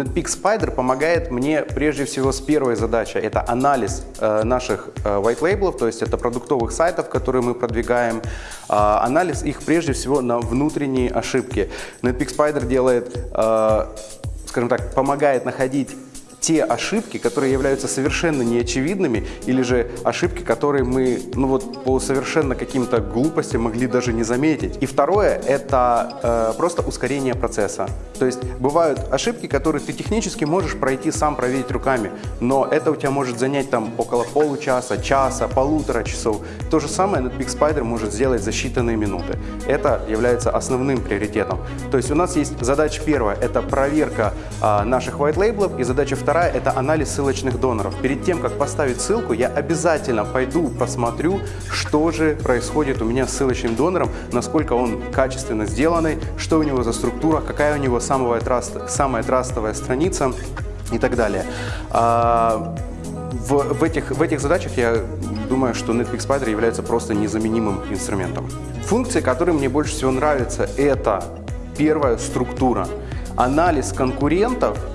NetPeak Spider помогает мне прежде всего с первой задачей. Это анализ э, наших э, white label, то есть это продуктовых сайтов, которые мы продвигаем. Э, анализ их прежде всего на внутренние ошибки. NetPeak Spider делает, э, скажем так, помогает находить те ошибки, которые являются совершенно неочевидными, или же ошибки, которые мы ну вот, по совершенно каким-то глупостям могли даже не заметить. И второе – это э, просто ускорение процесса. То есть бывают ошибки, которые ты технически можешь пройти сам, проверить руками, но это у тебя может занять там около получаса, часа, полутора часов. То же самое Netpeak Spider может сделать за считанные минуты. Это является основным приоритетом. То есть у нас есть задача первая – это проверка э, наших white labels, и задача вторая вторая – это анализ ссылочных доноров. Перед тем, как поставить ссылку, я обязательно пойду посмотрю, что же происходит у меня с ссылочным донором, насколько он качественно сделанный, что у него за структура, какая у него самая, траст, самая трастовая страница и так далее. А, в, в, этих, в этих задачах я думаю, что Netflix Spider является просто незаменимым инструментом. Функции, которые мне больше всего нравятся, это первая структура. Анализ конкурентов –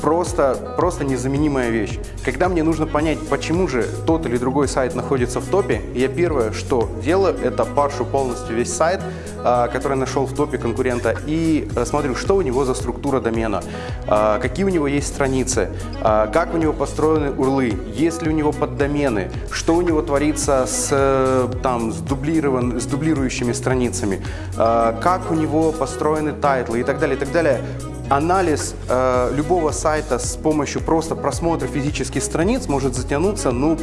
просто, просто незаменимая вещь. Когда мне нужно понять, почему же тот или другой сайт находится в топе, я первое, что делаю, это паршу полностью весь сайт, а, который нашел в топе конкурента, и э, смотрю, что у него за структура домена, а, какие у него есть страницы, а, как у него построены урлы, есть ли у него поддомены, что у него творится с, э, там, с, дублирован, с дублирующими страницами, как у него построены тайтлы и так далее, и так далее анализ э, любого сайта с помощью просто просмотра физических страниц может затянуться, ну,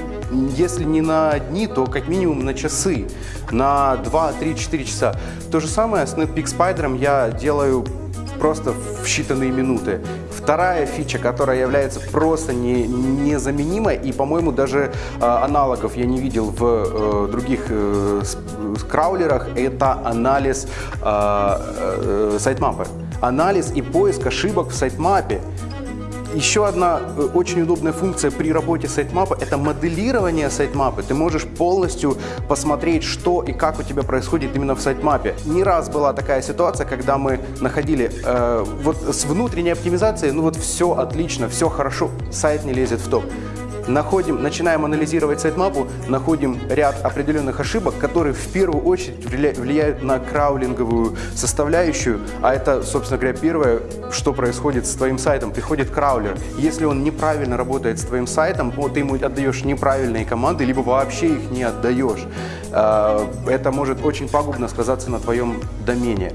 если не на дни, то как минимум на часы, на 2, 3, 4 часа. То же самое с Netpeak Spider я делаю просто в считанные минуты. Вторая фича, которая является просто не, незаменимой, и, по-моему, даже э, аналогов я не видел в э, других э, краулерах, это анализ э, э, сайтмапа анализ и поиск ошибок в сайтмапе. Еще одна э, очень удобная функция при работе сайтмапа – это моделирование сайтмапа. Ты можешь полностью посмотреть, что и как у тебя происходит именно в сайтмапе. Не раз была такая ситуация, когда мы находили э, вот с внутренней оптимизацией, ну вот все отлично, все хорошо, сайт не лезет в топ находим, начинаем анализировать сайтмапу, находим ряд определенных ошибок, которые в первую очередь влияют на краулинговую составляющую, а это, собственно говоря, первое, что происходит с твоим сайтом. Приходит краулер. Если он неправильно работает с твоим сайтом, то ты ему отдаешь неправильные команды, либо вообще их не отдаешь. А, это может очень пагубно сказаться на твоем домене.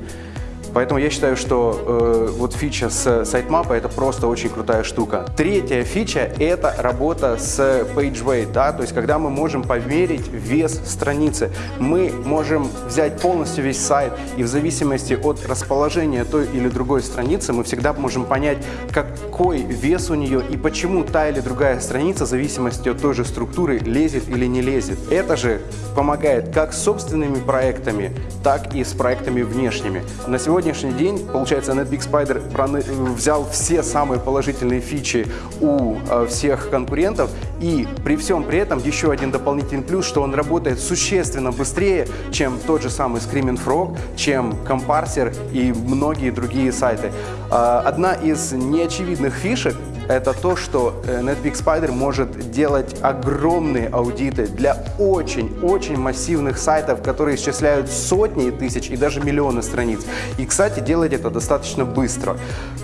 Поэтому я считаю, что э, вот фича с сайтмапа это просто очень крутая штука. Третья фича это работа с PageWeight, да, то есть когда мы можем померить вес страницы. Мы можем взять полностью весь сайт и в зависимости от расположения той или другой страницы мы всегда можем понять, какой вес у нее и почему та или другая страница в зависимости от той же структуры лезет или не лезет. Это же помогает как с собственными проектами, так и с проектами внешними. На сегодня сегодняшний день, получается, NetBig Spider взял все самые положительные фичи у э, всех конкурентов и при всем при этом еще один дополнительный плюс, что он работает существенно быстрее, чем тот же самый Screaming Frog, чем Comparser и многие другие сайты. Э, одна из неочевидных фишек это то, что э, Netpeak Spider может делать огромные аудиты для очень-очень массивных сайтов, которые исчисляют сотни тысяч и даже миллионы страниц. И, кстати, делать это достаточно быстро.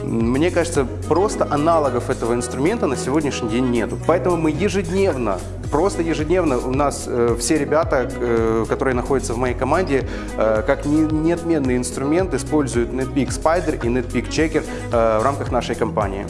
Мне кажется, просто аналогов этого инструмента на сегодняшний день нету. Поэтому мы ежедневно просто ежедневно у нас э, все ребята, э, которые находятся в моей команде, э, как не, неотменный инструмент, используют NetPeak Spider и NetPeak Checker э, в рамках нашей компании.